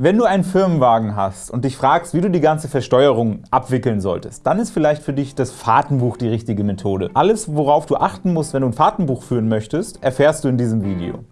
Wenn du einen Firmenwagen hast und dich fragst, wie du die ganze Versteuerung abwickeln solltest, dann ist vielleicht für dich das Fahrtenbuch die richtige Methode. Alles, worauf du achten musst, wenn du ein Fahrtenbuch führen möchtest, erfährst du in diesem Video.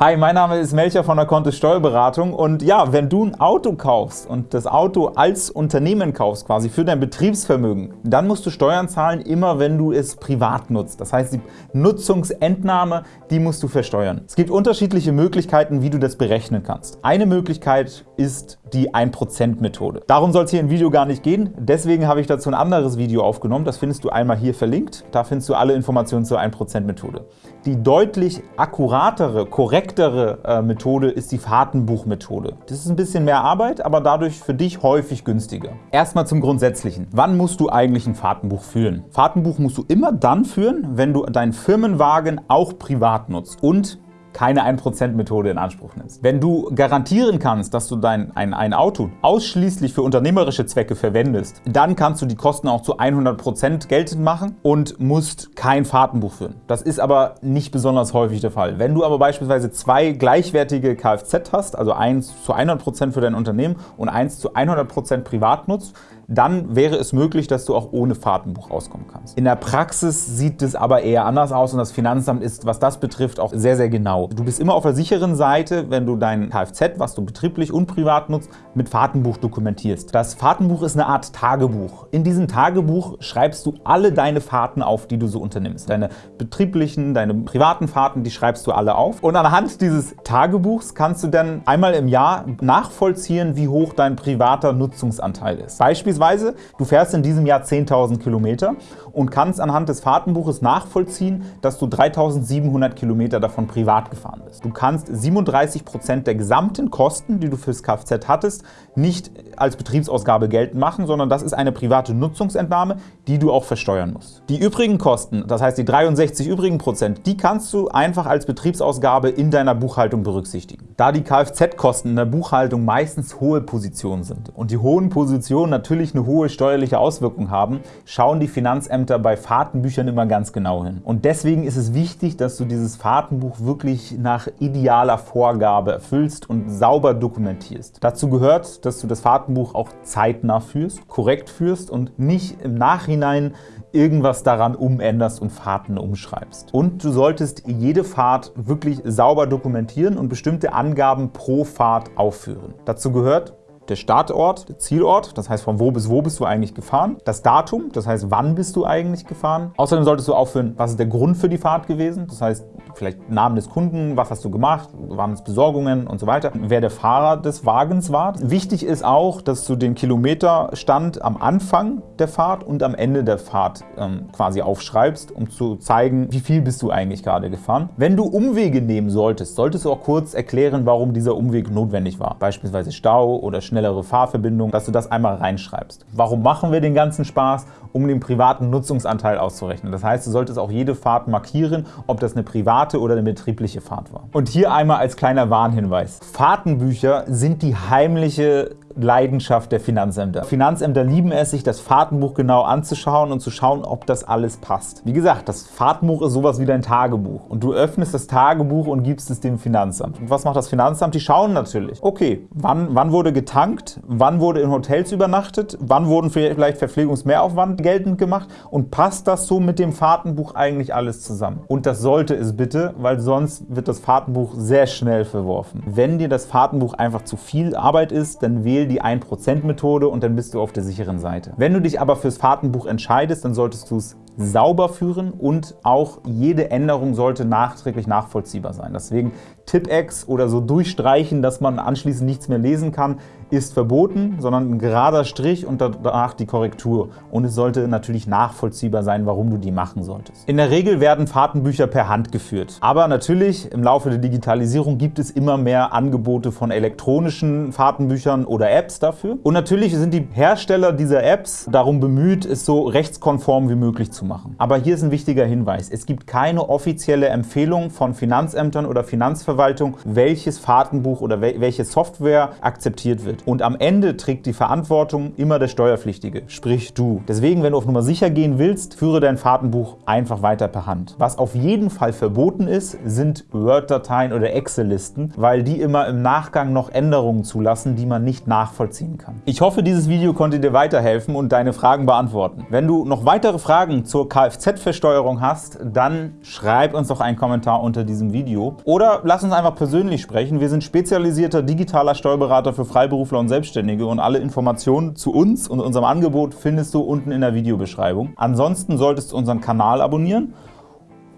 Hi, mein Name ist Melcher von der Kontist Steuerberatung und ja, wenn du ein Auto kaufst und das Auto als Unternehmen kaufst, quasi für dein Betriebsvermögen, dann musst du Steuern zahlen, immer wenn du es privat nutzt. Das heißt, die Nutzungsentnahme, die musst du versteuern. Es gibt unterschiedliche Möglichkeiten, wie du das berechnen kannst. Eine Möglichkeit ist die 1%-Methode. Darum soll es hier im Video gar nicht gehen, deswegen habe ich dazu ein anderes Video aufgenommen. Das findest du einmal hier verlinkt. Da findest du alle Informationen zur 1%-Methode. Die deutlich akkuratere, korrektere äh, Methode ist die Fahrtenbuchmethode. Das ist ein bisschen mehr Arbeit, aber dadurch für dich häufig günstiger. Erstmal zum Grundsätzlichen. Wann musst du eigentlich ein Fahrtenbuch führen? Fahrtenbuch musst du immer dann führen, wenn du deinen Firmenwagen auch privat nutzt und keine 1%-Methode in Anspruch nimmst. Wenn du garantieren kannst, dass du dein, ein, ein Auto ausschließlich für unternehmerische Zwecke verwendest, dann kannst du die Kosten auch zu 100% geltend machen und musst kein Fahrtenbuch führen. Das ist aber nicht besonders häufig der Fall. Wenn du aber beispielsweise zwei gleichwertige Kfz hast, also eins zu 100% für dein Unternehmen und eins zu 100% privat nutzt, dann wäre es möglich, dass du auch ohne Fahrtenbuch auskommen kannst. In der Praxis sieht es aber eher anders aus und das Finanzamt ist, was das betrifft, auch sehr, sehr genau. Du bist immer auf der sicheren Seite, wenn du dein Kfz, was du betrieblich und privat nutzt, mit Fahrtenbuch dokumentierst. Das Fahrtenbuch ist eine Art Tagebuch. In diesem Tagebuch schreibst du alle deine Fahrten auf, die du so unternimmst. Deine betrieblichen, deine privaten Fahrten, die schreibst du alle auf. Und anhand dieses Tagebuchs kannst du dann einmal im Jahr nachvollziehen, wie hoch dein privater Nutzungsanteil ist. Beispielsweise Beispielsweise, du fährst in diesem Jahr 10.000 Kilometer und kannst anhand des Fahrtenbuches nachvollziehen, dass du 3.700 Kilometer davon privat gefahren bist. Du kannst 37% der gesamten Kosten, die du fürs Kfz hattest, nicht als Betriebsausgabe geltend machen, sondern das ist eine private Nutzungsentnahme, die du auch versteuern musst. Die übrigen Kosten, das heißt die 63 übrigen Prozent, die kannst du einfach als Betriebsausgabe in deiner Buchhaltung berücksichtigen. Da die Kfz-Kosten in der Buchhaltung meistens hohe Positionen sind und die hohen Positionen natürlich eine hohe steuerliche Auswirkung haben, schauen die Finanzämter bei Fahrtenbüchern immer ganz genau hin. Und deswegen ist es wichtig, dass du dieses Fahrtenbuch wirklich nach idealer Vorgabe erfüllst und sauber dokumentierst. Dazu gehört, dass du das Fahrtenbuch auch zeitnah führst, korrekt führst und nicht im Nachhinein irgendwas daran umänderst und Fahrten umschreibst. Und du solltest jede Fahrt wirklich sauber dokumentieren und bestimmte Angaben pro Fahrt aufführen. Dazu gehört der Startort, der Zielort, das heißt von wo bis wo bist du eigentlich gefahren, das Datum, das heißt wann bist du eigentlich gefahren. Außerdem solltest du aufführen, was ist der Grund für die Fahrt gewesen, das heißt vielleicht Namen des Kunden, was hast du gemacht, waren es Besorgungen und so weiter, wer der Fahrer des Wagens war. Wichtig ist auch, dass du den Kilometerstand am Anfang der Fahrt und am Ende der Fahrt ähm, quasi aufschreibst, um zu zeigen, wie viel bist du eigentlich gerade gefahren. Wenn du Umwege nehmen solltest, solltest du auch kurz erklären, warum dieser Umweg notwendig war. Beispielsweise Stau oder schnellere Fahrverbindung, dass du das einmal reinschreibst. Warum machen wir den ganzen Spaß? Um den privaten Nutzungsanteil auszurechnen. Das heißt, du solltest auch jede Fahrt markieren, ob das eine private oder eine betriebliche Fahrt war. Und hier einmal als kleiner Warnhinweis. Fahrtenbücher sind die heimliche Leidenschaft der Finanzämter. Finanzämter lieben es, sich das Fahrtenbuch genau anzuschauen und zu schauen, ob das alles passt. Wie gesagt, das Fahrtenbuch ist sowas wie dein Tagebuch und du öffnest das Tagebuch und gibst es dem Finanzamt. Und was macht das Finanzamt? Die schauen natürlich, okay, wann, wann wurde getankt, wann wurde in Hotels übernachtet, wann wurden vielleicht Verpflegungsmehraufwand geltend gemacht und passt das so mit dem Fahrtenbuch eigentlich alles zusammen? Und das sollte es bitte, weil sonst wird das Fahrtenbuch sehr schnell verworfen. Wenn dir das Fahrtenbuch einfach zu viel Arbeit ist, dann wähl die 1%-Methode und dann bist du auf der sicheren Seite. Wenn du dich aber fürs Fahrtenbuch entscheidest, dann solltest du es sauber führen und auch jede Änderung sollte nachträglich nachvollziehbar sein. Deswegen Tippex oder so durchstreichen, dass man anschließend nichts mehr lesen kann, ist verboten, sondern ein gerader Strich und danach die Korrektur. Und es sollte natürlich nachvollziehbar sein, warum du die machen solltest. In der Regel werden Fahrtenbücher per Hand geführt. Aber natürlich, im Laufe der Digitalisierung gibt es immer mehr Angebote von elektronischen Fahrtenbüchern oder Apps dafür. Und natürlich sind die Hersteller dieser Apps darum bemüht, es so rechtskonform wie möglich zu machen. Aber hier ist ein wichtiger Hinweis. Es gibt keine offizielle Empfehlung von Finanzämtern oder Steuerverwaltung, welches Fahrtenbuch oder welche Software akzeptiert wird. Und am Ende trägt die Verantwortung immer der Steuerpflichtige, sprich du. Deswegen, wenn du auf Nummer sicher gehen willst, führe dein Fahrtenbuch einfach weiter per Hand. Was auf jeden Fall verboten ist, sind Word-Dateien oder Excel-Listen, weil die immer im Nachgang noch Änderungen zulassen, die man nicht nachvollziehen kann. Ich hoffe, dieses Video konnte dir weiterhelfen und deine Fragen beantworten. Wenn du noch weitere Fragen zur Kfz-Versteuerung hast, dann schreib uns doch einen Kommentar unter diesem Video oder lass uns einfach persönlich sprechen. Wir sind spezialisierter digitaler Steuerberater für Freiberufler und Selbstständige und alle Informationen zu uns und unserem Angebot findest du unten in der Videobeschreibung. Ansonsten solltest du unseren Kanal abonnieren.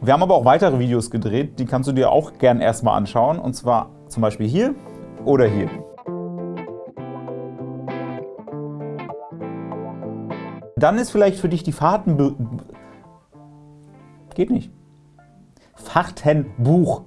Wir haben aber auch weitere Videos gedreht, die kannst du dir auch gern erstmal anschauen und zwar zum Beispiel hier oder hier. Dann ist vielleicht für dich die Fahrten... Geht nicht. Fahrtenbuch